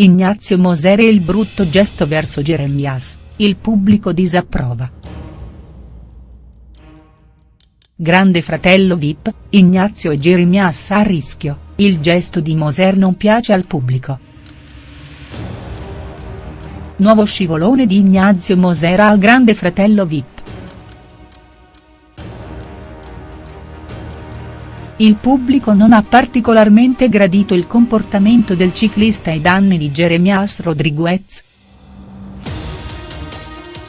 Ignazio Moser e il brutto gesto verso Jeremias, il pubblico disapprova. Grande fratello Vip, Ignazio e Jeremias a rischio, il gesto di Moser non piace al pubblico. Nuovo scivolone di Ignazio Moser al grande fratello Vip. Il pubblico non ha particolarmente gradito il comportamento del ciclista ai danni di Jeremias Rodriguez.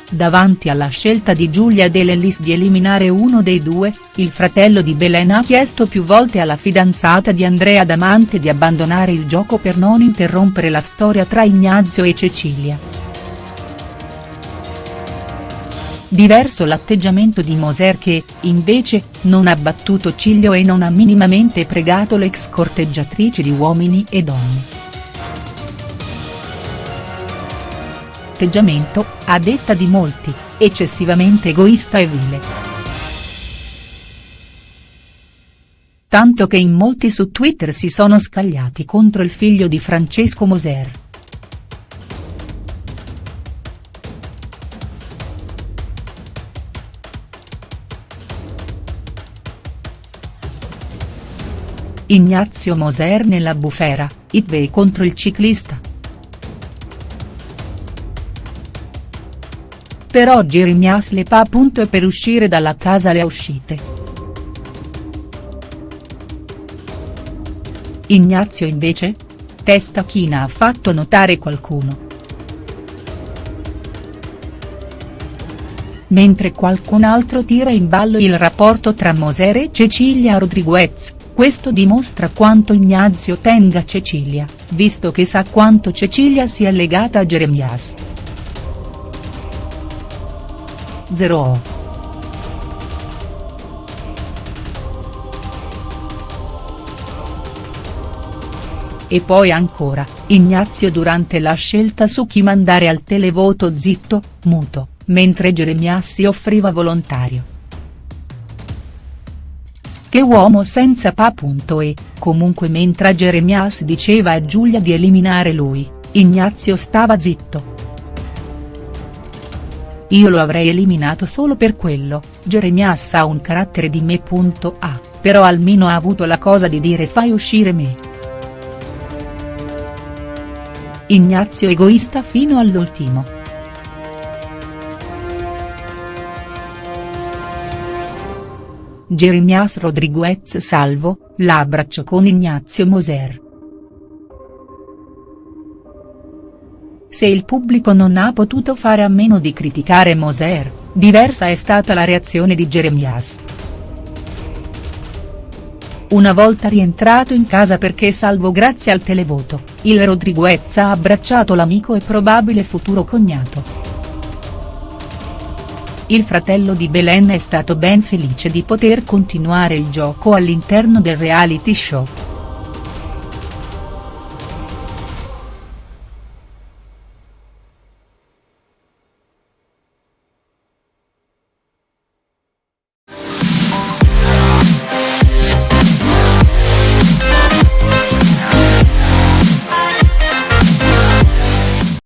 Davanti alla scelta di Giulia De Lellis di eliminare uno dei due, il fratello di Belen ha chiesto più volte alla fidanzata di Andrea Damante di abbandonare il gioco per non interrompere la storia tra Ignazio e Cecilia. Diverso l'atteggiamento di Moser che, invece, non ha battuto ciglio e non ha minimamente pregato l'ex corteggiatrice di Uomini e Donne. Atteggiamento, a detta di molti, eccessivamente egoista e vile. Tanto che in molti su Twitter si sono scagliati contro il figlio di Francesco Moser. Ignazio Moser nella bufera, Itve contro il ciclista. Però Jeremias le pa e per uscire dalla casa le uscite. Ignazio invece? Testa china ha fatto notare qualcuno. Mentre qualcun altro tira in ballo il rapporto tra Moser e Cecilia Rodriguez, questo dimostra quanto Ignazio tenga Cecilia, visto che sa quanto Cecilia sia legata a Jeremias. 0 E poi ancora, Ignazio durante la scelta su chi mandare al televoto zitto, muto, mentre Jeremias si offriva volontario. Che uomo senza pa. E, comunque mentre Jeremias diceva a Giulia di eliminare lui, Ignazio stava zitto. Io lo avrei eliminato solo per quello, Jeremias ha un carattere di me. A, però almeno ha avuto la cosa di dire fai uscire me. Ignazio egoista fino all'ultimo. Jeremias Rodriguez salvo, l'abbraccio con Ignazio Moser. Se il pubblico non ha potuto fare a meno di criticare Moser, diversa è stata la reazione di Jeremias. Una volta rientrato in casa perché salvo grazie al televoto, il Rodriguez ha abbracciato l'amico e probabile futuro cognato. Il fratello di Belen è stato ben felice di poter continuare il gioco all'interno del reality show.